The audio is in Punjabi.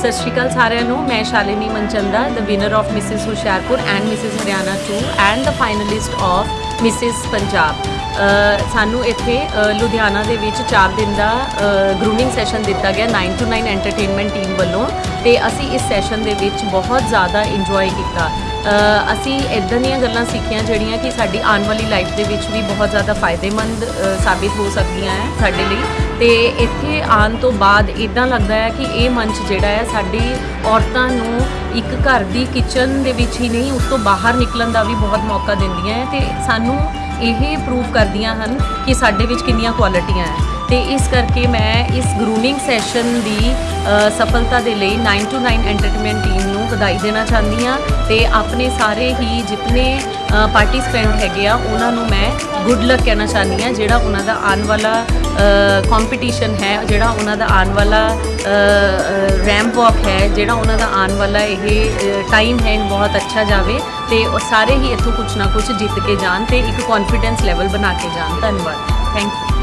ਸਤਿ ਸ਼੍ਰੀ ਅਕਾਲ ਸਾਰਿਆਂ ਨੂੰ। ਮੈਂ Shalini Manchanda the winner of Mrs Hoshiarpur and Mrs Haryana 2 and the finalist of Mrs Punjab ਸਾਨੂੰ ਇੱਥੇ ਲੁਧਿਆਣਾ ਦੇ ਵਿੱਚ 4 ਦਿਨ ਦਾ ਗਰੂਮਿੰਗ ਸੈਸ਼ਨ ਦਿੱਤਾ ਗਿਆ 9 ਟੂ 9 ਐਂਟਰਟੇਨਮੈਂਟ ਟੀਮ ਵੱਲੋਂ। ਤੇ ਅਸੀਂ ਇਸ ਸੈਸ਼ਨ ਦੇ ਵਿੱਚ ਬਹੁਤ ਜ਼ਿਆਦਾ ਇੰਜੋਏ ਕੀਤਾ। ਅਸੀਂ ਇਦਾਂ ਦੀਆਂ ਗੱਲਾਂ ਸਿੱਖੀਆਂ ਜਿਹੜੀਆਂ ਕਿ ਸਾਡੀ ਆਉਣ ਵਾਲੀ ਲਾਈਫ ਦੇ ਵਿੱਚ ਵੀ ਬਹੁਤ ਜ਼ਿਆਦਾ ਫਾਇਦੇਮੰਦ ਸਾਬਿਤ ਹੋ ਸਕਦੀਆਂ ਹੈ ਸਾਡੇ ਲਈ। ਤੇ ਇੱਥੇ ਆਉਣ ਤੋਂ ਬਾਅਦ ਇਦਾਂ ਲੱਗਦਾ ਹੈ ਕਿ ਇਹ ਮੰਚ ਜਿਹੜਾ ਹੈ, ਸਾਡੀ ਔਰਤਾਂ ਨੂੰ ਇੱਕ ਘਰ ਦੀ ਕਿਚਨ ਦੇ ਵਿੱਚ ਹੀ ਨਹੀਂ, ਉਸ ਤੋਂ ਬਾਹਰ ਨਿਕਲਣ ਦਾ ਵੀ ਬਹੁਤ ਮੌਕਾ ਦਿੰਦੀਆਂ ਹੈ ਤੇ ਸਾਨੂੰ ਇਹ ਪ੍ਰੂਵ ਕਰਦੀਆਂ ਹਨ ਕਿ ਸਾਡੇ ਵਿੱਚ ਕਿੰਨੀਆਂ ਕੁਆਲਿਟੀਆਂ ਹੈ। ਤੇ ਇਸ ਕਰਕੇ ਮੈਂ ਇਸ ਗਰੂਮਿੰਗ ਸੈਸ਼ਨ ਦੀ ਸਫਲਤਾ ਦੇ ਲਈ 9 to 9 ਐਂਟਰਟੇਨਮੈਂਟ ਟੀਮ ਵਧਾਈ ਦੇਣਾ ਚਾਹੁੰਦੀ ਹਾਂ ਤੇ ਆਪਣੇ ਸਾਰੇ ਹੀ ਜਿਤਨੇ ਪਾਰਟਿਸਪੈਂਟ ਹੈਗੇ ਆ, ਉਹਨਾਂ ਨੂੰ ਮੈਂ ਗੁੱਡ ਲੱਕ ਕਹਿਣਾ ਚਾਹੁੰਦੀ ਹਾਂ, ਜਿਹੜਾ ਉਹਨਾਂ ਦਾ ਆਉਣ ਵਾਲਾ ਕੰਪੀਟੀਸ਼ਨ ਹੈ, ਜਿਹੜਾ ਉਹਨਾਂ ਦਾ ਆਉਣ ਵਾਲਾ ਰੈਂਪ ਵਾਕ ਹੈ, ਜਿਹੜਾ ਉਹਨਾਂ ਦਾ ਆਉਣ ਵਾਲਾ ਇਹ ਟਾਈਮ ਹੈ ਬਹੁਤ ਅੱਛਾ ਜਾਵੇ ਤੇ ਉਹ ਸਾਰੇ ਹੀ ਇੱਥੋਂ ਕੁਝ ਨਾ ਕੁਝ ਜਿੱਤ ਕੇ ਜਾਣ ਤੇ ਇੱਕ ਕੌਨਫੀਡੈਂਸ ਲੈਵਲ ਬਣਾ ਕੇ ਜਾਣ। ਧੰਨਵਾਦ। Thank you